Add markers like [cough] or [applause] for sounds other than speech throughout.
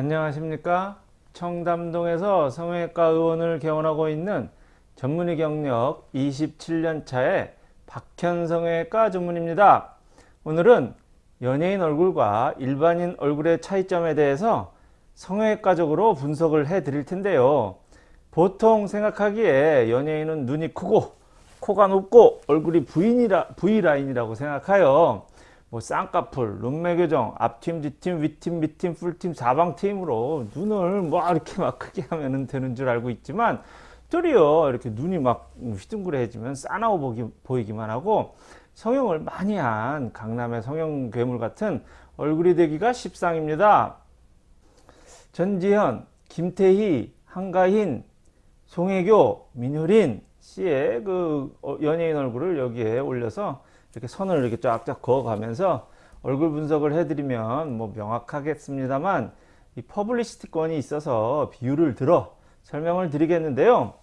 안녕하십니까? 청담동에서 성형외과 의원을 개원하고 있는 전문의 경력 27년차의 박현 성형외과 전문입니다. 오늘은 연예인 얼굴과 일반인 얼굴의 차이점에 대해서 성형외과적으로 분석을 해 드릴 텐데요. 보통 생각하기에 연예인은 눈이 크고 코가 높고 얼굴이 V라인이라고 생각하여 뭐 쌍꺼풀, 눈매 교정, 앞팀, 뒤팀, 윗팀, 밑팀, 풀팀, 사방팀으로 눈을 뭐 이렇게 막 크게 하면 되는 줄 알고 있지만 뚫이요 이렇게 눈이 막 휘둥그레해지면 싸나워 보기, 보이기만 하고 성형을 많이 한 강남의 성형 괴물 같은 얼굴이 되기가 십상입니다. 전지현, 김태희, 한가인, 송혜교, 민효린 씨의 그 어, 연예인 얼굴을 여기에 올려서 이렇게 선을 이렇게 쫙쫙 그어가면서 얼굴 분석을 해드리면 뭐 명확하겠습니다만 이 퍼블리시티권이 있어서 비율을 들어 설명을 드리겠는데요.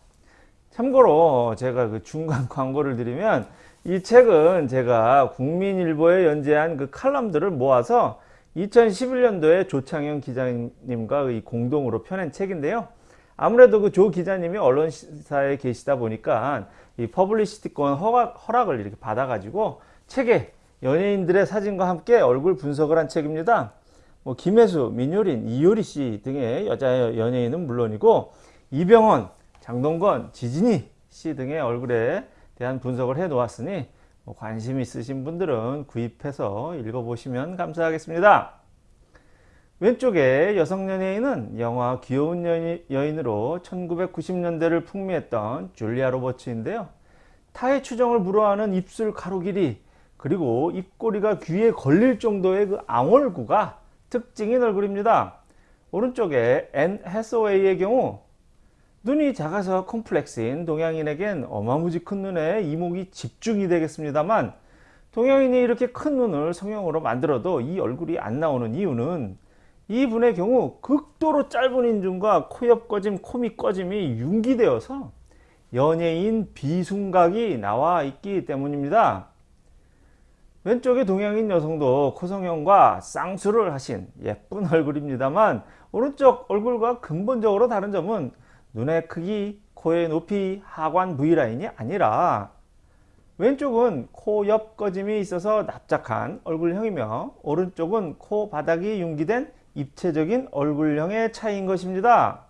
참고로 제가 그 중간 [laughs] 광고를 드리면 이 책은 제가 국민일보에 연재한 그 칼럼들을 모아서 2011년도에 조창현 기자님과 공동으로 펴낸 책인데요. 아무래도 그 조 기자님이 언론사에 계시다 보니까 이 퍼블리시티권 허락, 허락 을 이렇게 받아가지고 책에 연예인들의 사진과 함께 얼굴 분석을 한 책입니다. 뭐 김혜수, 민효린, 이효리 씨 등의 여자 연예인은 물론이고 이병헌, 장동건, 지진희 씨 등의 얼굴에 대한 분석을 해 놓았으니 뭐 관심 있으신 분들은 구입해서 읽어보시면 감사하겠습니다. 왼쪽에 여성 연예인은 영화 귀여운 여인으로 1990년대를 풍미했던 줄리아 로버츠인데요. 타의 추종을 불허하는 입술 가로 길이 그리고 입꼬리가 귀에 걸릴 정도의 그 앙월구가 특징인 얼굴입니다. 오른쪽에 앤 해서웨이의 경우 눈이 작아서 콤플렉스인 동양인에겐 어마무지 큰 눈에 이목이 집중이 되겠습니다만 동양인이 이렇게 큰 눈을 성형으로 만들어도 이 얼굴이 안 나오는 이유는 이분의 경우 극도로 짧은 인중과 코옆 꺼짐, 코밑 꺼짐이 융기되어서 연예인 비순각이 나와 있기 때문입니다. 왼쪽의 동양인 여성도 코성형과 쌍수를 하신 예쁜 얼굴입니다만 오른쪽 얼굴과 근본적으로 다른 점은 눈의 크기, 코의 높이, 하관 V라인이 아니라 왼쪽은 코 옆 꺼짐이 있어서 납작한 얼굴형이며 오른쪽은 코 바닥이 융기된 입체적인 얼굴형의 차이인 것입니다.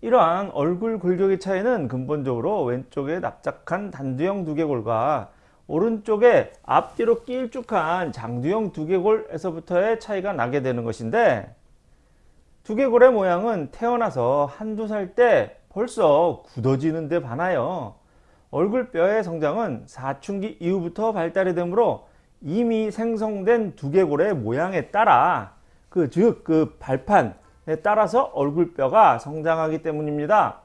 이러한 얼굴 골격의 차이는 근본적으로 왼쪽의 납작한 단두형 두개골과 오른쪽에 앞뒤로 길쭉한 장두형 두개골에서부터의 차이가 나게 되는 것인데 두개골의 모양은 태어나서 한두 살 때 벌써 굳어지는 데 반하여 얼굴뼈의 성장은 사춘기 이후부터 발달이 되므로 이미 생성된 두개골의 모양에 따라 그즉그 발판에 따라서 얼굴뼈가 성장하기 때문입니다.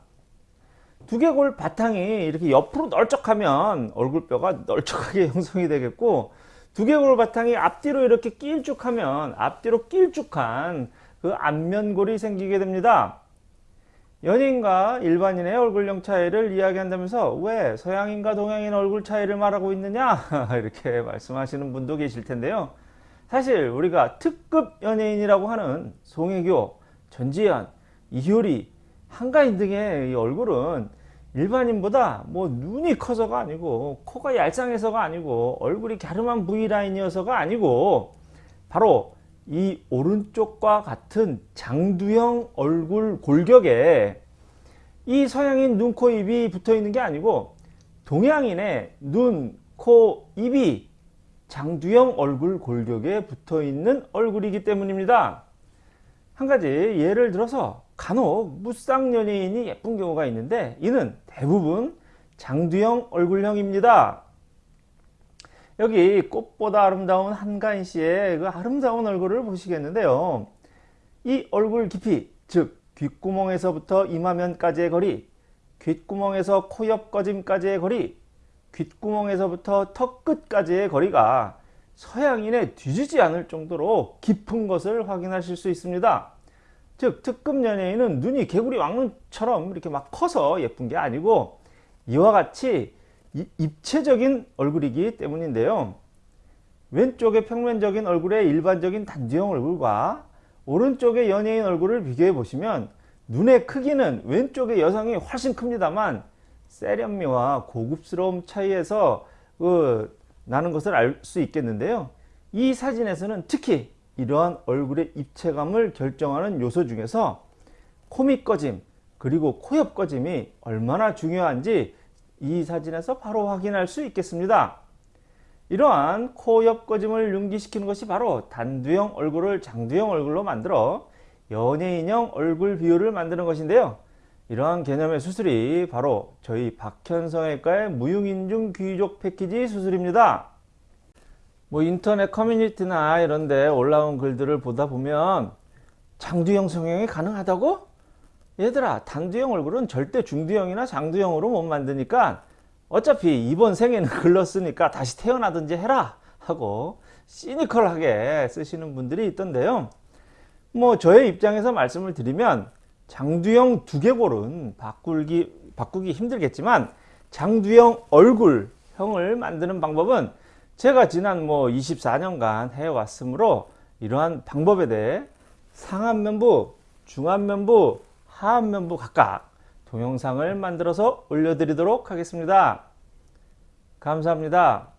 두개골 바탕이 이렇게 옆으로 널쩍하면 얼굴뼈가 널쩍하게 [laughs] 형성이 되겠고 두개골 바탕이 앞뒤로 이렇게 길쭉하면 앞뒤로 길쭉한 그 안면골이 생기게 됩니다. 연예인과 일반인의 얼굴형 차이를 이야기한다면서 왜 서양인과 동양인 얼굴 차이를 말하고 있느냐 [laughs] 이렇게 말씀하시는 분도 계실 텐데요. 사실 우리가 특급 연예인이라고 하는 송혜교, 전지현, 이효리, 한가인 등의 얼굴은 일반인보다 뭐 눈이 커서가 아니고 코가 얄쌍해서가 아니고 얼굴이 갸름한 V라인이어서가 아니고 바로 이 오른쪽과 같은 장두형 얼굴 골격에 이 서양인 눈, 코, 입이 붙어 있는 게 아니고 동양인의 눈, 코, 입이 장두형 얼굴 골격에 붙어 있는 얼굴이기 때문입니다. 한 가지 예를 들어서 간혹 무쌍 연예인이 예쁜 경우가 있는데 이는 대부분 장두형 얼굴형입니다. 여기 꽃보다 아름다운 한가인 씨의 그 아름다운 얼굴을 보시겠는데요. 이 얼굴 깊이 즉 귓구멍에서부터 이마면까지의 거리 귓구멍에서 코 옆 꺼짐까지의 거리 귓구멍에서부터 턱 끝까지의 거리가 서양인에 뒤지지 않을 정도로 깊은 것을 확인하실 수 있습니다. 즉 특급 연예인은 눈이 개구리 왕눈처럼 이렇게 막 커서 예쁜 게 아니고 이와 같이 입체적인 얼굴이기 때문인데요. 왼쪽의 평면적인 얼굴의 일반적인 단지형 얼굴과 오른쪽의 연예인 얼굴을 비교해 보시면 눈의 크기는 왼쪽의 여성이 훨씬 큽니다만 세련미와 고급스러움 차이에서 그 나는 것을 알 수 있겠는데요. 이 사진에서는 특히 이러한 얼굴의 입체감을 결정하는 요소 중에서 코밑 꺼짐 그리고 코옆 꺼짐이 얼마나 중요한지 이 사진에서 바로 확인할 수 있겠습니다. 이러한 코옆 꺼짐을 융기시키는 것이 바로 단두형 얼굴을 장두형 얼굴로 만들어 연예인형 얼굴 비율을 만드는 것인데요. 이러한 개념의 수술이 바로 저희 박현성외과의 무용인중 귀족 패키지 수술입니다. 뭐 인터넷 커뮤니티나 이런데 올라온 글들을 보다 보면 장두형 성형이 가능하다고? 얘들아 단두형 얼굴은 절대 중두형이나 장두형으로 못 만드니까 어차피 이번 생에는 [laughs] 글렀으니까 다시 태어나든지 해라 하고 시니컬하게 쓰시는 분들이 있던데요. 뭐 저의 입장에서 말씀을 드리면 장두형 두개골은 바꾸기, 바꾸기 힘들겠지만 장두형 얼굴형을 만드는 방법은 제가 지난 뭐 24년간 해왔으므로 이러한 방법에 대해 상안면부, 중안면부, 하안면부 각각 동영상을 만들어서 올려드리도록 하겠습니다. 감사합니다.